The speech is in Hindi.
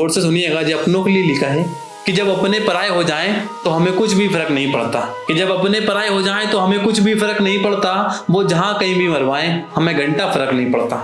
और से सुनिएगा जो अपनों के लिए लिखा है कि जब अपने पराए हो जाएँ तो हमें कुछ भी फ़र्क नहीं पड़ता। कि जब अपने पराए हो जाएँ तो हमें कुछ भी फ़र्क नहीं पड़ता। वो जहाँ कहीं भी मरवाएँ, हमें घंटा फ़र्क नहीं पड़ता।